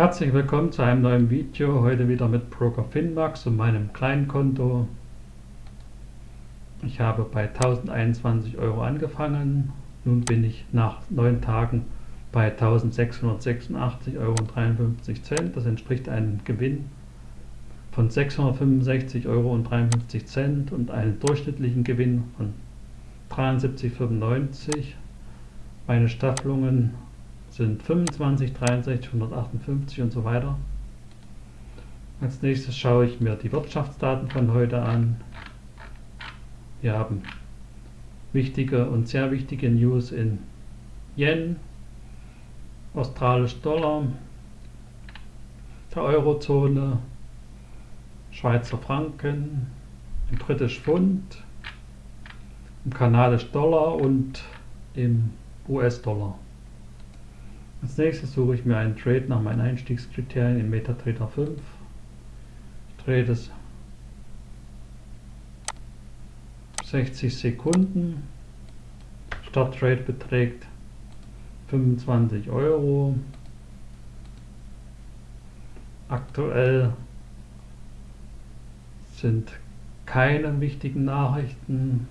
Herzlich willkommen zu einem neuen Video, heute wieder mit Broker Finmax und meinem kleinen Konto. Ich habe bei 1021 Euro angefangen, nun bin ich nach 9 Tagen bei 1686,53 Euro. Das entspricht einem Gewinn von 665,53 Euro und einem durchschnittlichen Gewinn von 73,95. Meine Staffelungen sind 25, 63, 158 und so weiter. Als nächstes schaue ich mir die Wirtschaftsdaten von heute an. Wir haben wichtige und sehr wichtige News in Yen, australisch Dollar, der Eurozone, Schweizer Franken, im britisch Pfund, im kanadisch Dollar und im US-Dollar. Als nächstes suche ich mir einen Trade nach meinen Einstiegskriterien in MetaTrader 5. Ich drehe das 60 Sekunden. Starttrade beträgt 25 Euro. Aktuell sind keine wichtigen Nachrichten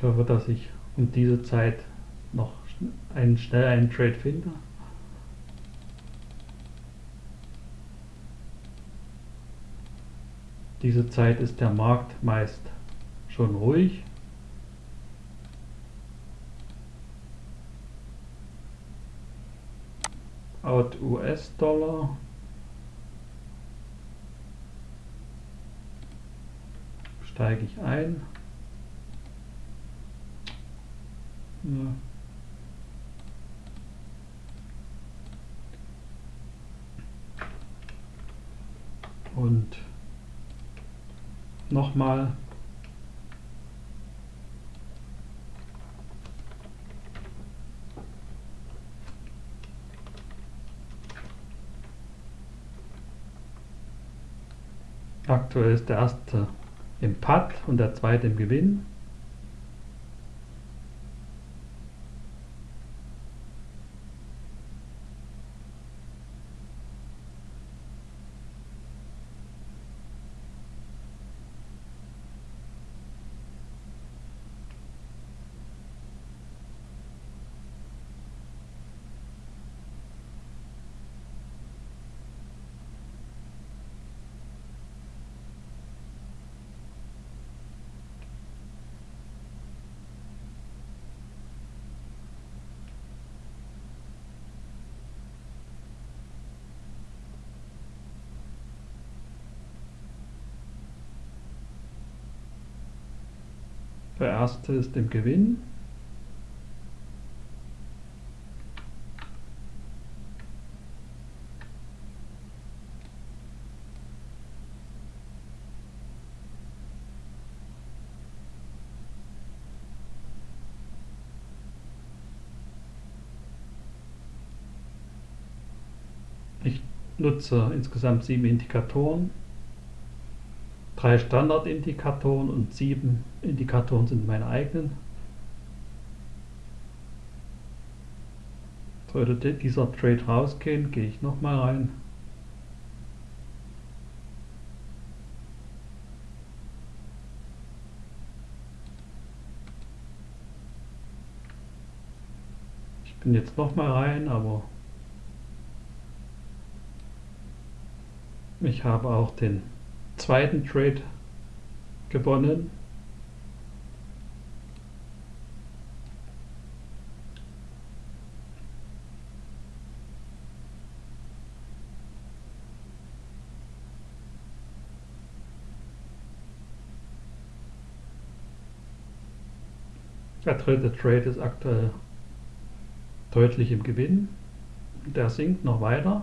Ich hoffe, dass ich um diese Zeit noch einen, schnell einen Trade finde. Diese Zeit ist der Markt meist schon ruhig. Out US-Dollar. Steige ich ein. Ja. Und nochmal Aktuell ist der erste im Putt und der zweite im Gewinn. Der erste ist im Gewinn. Ich nutze insgesamt sieben Indikatoren. Drei Standardindikatoren und sieben Indikatoren sind meine eigenen. Sollte dieser Trade rausgehen, gehe ich nochmal rein. Ich bin jetzt nochmal rein, aber ich habe auch den zweiten Trade gewonnen. Der dritte Trade ist aktuell deutlich im Gewinn. Der sinkt noch weiter.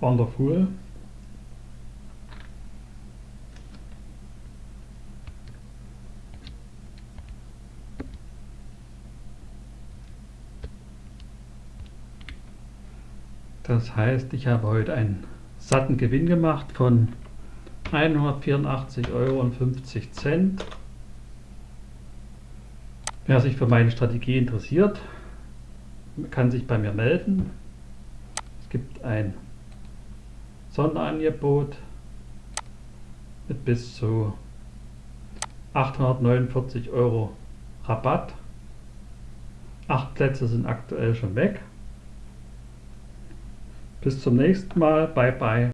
Wonderful. Das heißt, ich habe heute einen satten Gewinn gemacht von 184,50 Euro. Wer sich für meine Strategie interessiert, kann sich bei mir melden. Es gibt ein Sonderangebot mit bis zu 849 Euro Rabatt. Acht Plätze sind aktuell schon weg. Bis zum nächsten Mal. Bye bye.